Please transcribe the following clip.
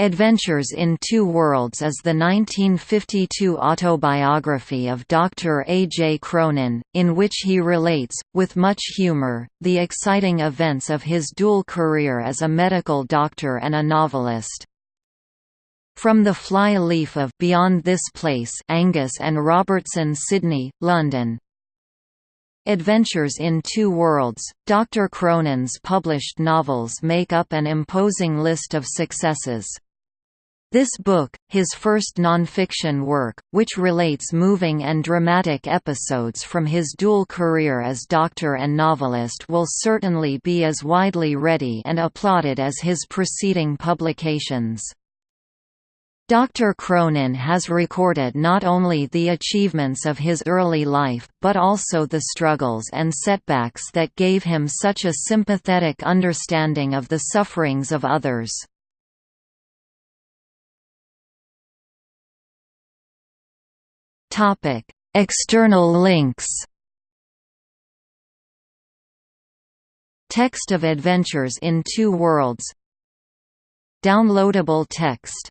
Adventures in Two Worlds is the 1952 autobiography of Dr. A. J. Cronin, in which he relates, with much humor, the exciting events of his dual career as a medical doctor and a novelist. From the fly-leaf of Beyond This Place Angus and Robertson Sydney, London. Adventures in Two Worlds, Dr. Cronin's published novels make up an imposing list of successes. This book, his first non-fiction work, which relates moving and dramatic episodes from his dual career as doctor and novelist will certainly be as widely read and applauded as his preceding publications. Dr. Cronin has recorded not only the achievements of his early life, but also the struggles and setbacks that gave him such a sympathetic understanding of the sufferings of others. Topic: External links. Text of Adventures in Two Worlds. Downloadable text